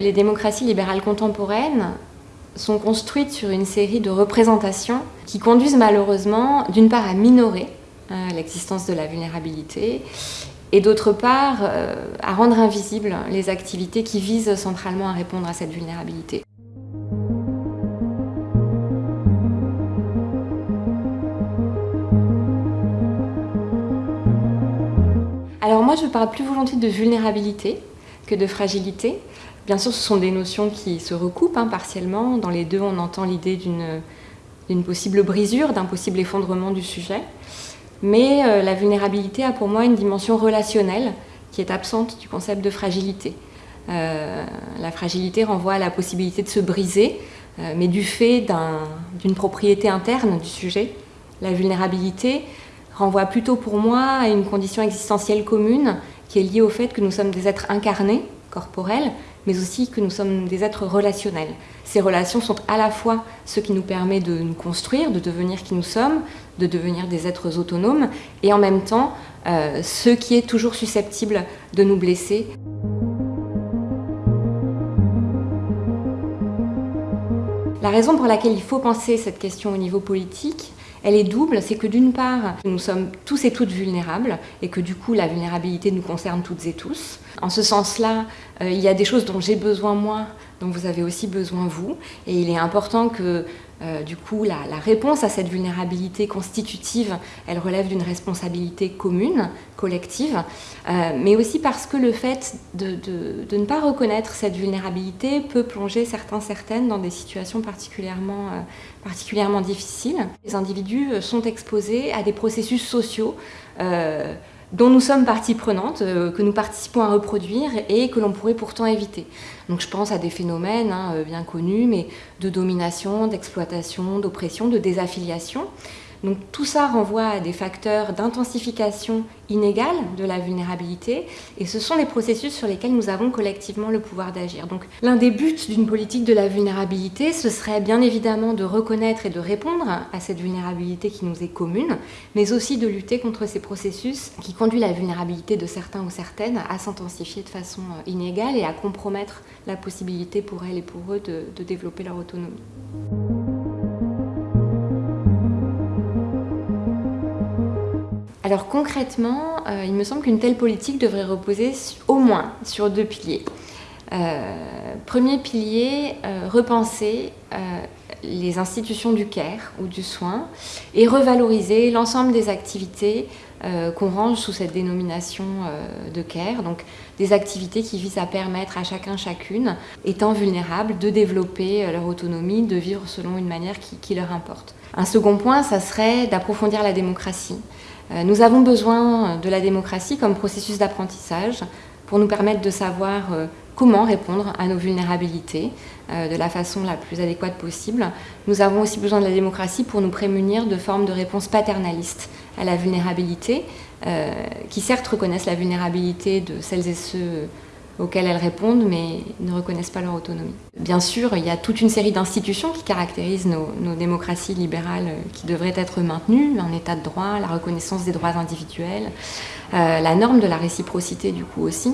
Les démocraties libérales contemporaines sont construites sur une série de représentations qui conduisent malheureusement d'une part à minorer euh, l'existence de la vulnérabilité et d'autre part euh, à rendre invisibles les activités qui visent centralement à répondre à cette vulnérabilité. Alors moi je parle plus volontiers de vulnérabilité que de fragilité. Bien sûr, ce sont des notions qui se recoupent hein, partiellement. Dans les deux, on entend l'idée d'une possible brisure, d'un possible effondrement du sujet. Mais euh, la vulnérabilité a pour moi une dimension relationnelle qui est absente du concept de fragilité. Euh, la fragilité renvoie à la possibilité de se briser, euh, mais du fait d'une propriété interne du sujet. La vulnérabilité renvoie plutôt pour moi à une condition existentielle commune qui est liée au fait que nous sommes des êtres incarnés, corporels, mais aussi que nous sommes des êtres relationnels. Ces relations sont à la fois ce qui nous permet de nous construire, de devenir qui nous sommes, de devenir des êtres autonomes, et en même temps euh, ce qui est toujours susceptible de nous blesser. La raison pour laquelle il faut penser cette question au niveau politique, elle est double, c'est que d'une part, nous sommes tous et toutes vulnérables et que du coup la vulnérabilité nous concerne toutes et tous. En ce sens-là, euh, il y a des choses dont j'ai besoin moi, dont vous avez aussi besoin vous, et il est important que euh, du coup la, réponse à cette vulnérabilité constitutive, elle relève d'une responsabilité commune, collective, euh, mais aussi parce que le fait de, ne pas reconnaître cette vulnérabilité peut plonger certains, certaines dans des situations particulièrement, particulièrement difficiles. Les individus sont exposés à des processus sociaux dont nous sommes partie prenante, euh, que nous participons à reproduire et que l'on pourrait pourtant éviter. Donc je pense à des phénomènes hein, euh, bien connus, mais de domination, d'exploitation, d'oppression, de désaffiliation. Donc tout ça renvoie à des facteurs d'intensification inégale de la vulnérabilité et ce sont les processus sur lesquels nous avons collectivement le pouvoir d'agir. Donc l'un des buts d'une politique de la vulnérabilité, ce serait bien évidemment de reconnaître et de répondre à cette vulnérabilité qui nous est commune, mais aussi de lutter contre ces processus qui conduisent la vulnérabilité de certains ou certaines à s'intensifier de façon euh, inégale et à compromettre la possibilité pour elles et pour eux de, de développer leur autonomie. Alors concrètement, euh, il me semble qu'une telle politique devrait reposer au moins sur deux piliers. Euh, premier pilier, euh, repenser les institutions du care ou du soin et revaloriser l'ensemble des activités qu'on range sous cette dénomination de care, donc des activités qui visent à permettre à chacun, chacune, étant vulnérable, de développer leur autonomie, de vivre selon une manière qui leur importe. Un second point, ça serait d'approfondir la démocratie. Euh, nous avons besoin de la démocratie comme processus d'apprentissage pour nous permettre de savoir euh, comment répondre à nos vulnérabilités euh, de la façon la plus adéquate possible. Nous avons aussi besoin de la démocratie pour nous prémunir de formes de réponses paternalistes à la vulnérabilité, qui certes reconnaissent la vulnérabilité de celles et ceux auxquelles elles répondent, mais ne reconnaissent pas leur autonomie. Bien sûr, il y a toute une série d'institutions qui caractérisent nos, démocraties libérales qui devraient être maintenues, un état de droit, la reconnaissance des droits individuels, euh, la norme de la réciprocité du coup aussi,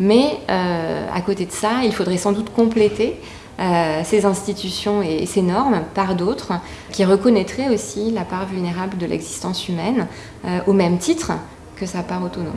mais euh, à côté de ça, il faudrait sans doute compléter euh, ces institutions et ces normes par d'autres qui reconnaîtraient aussi la part vulnérable de l'existence humaine au même titre que sa part autonome.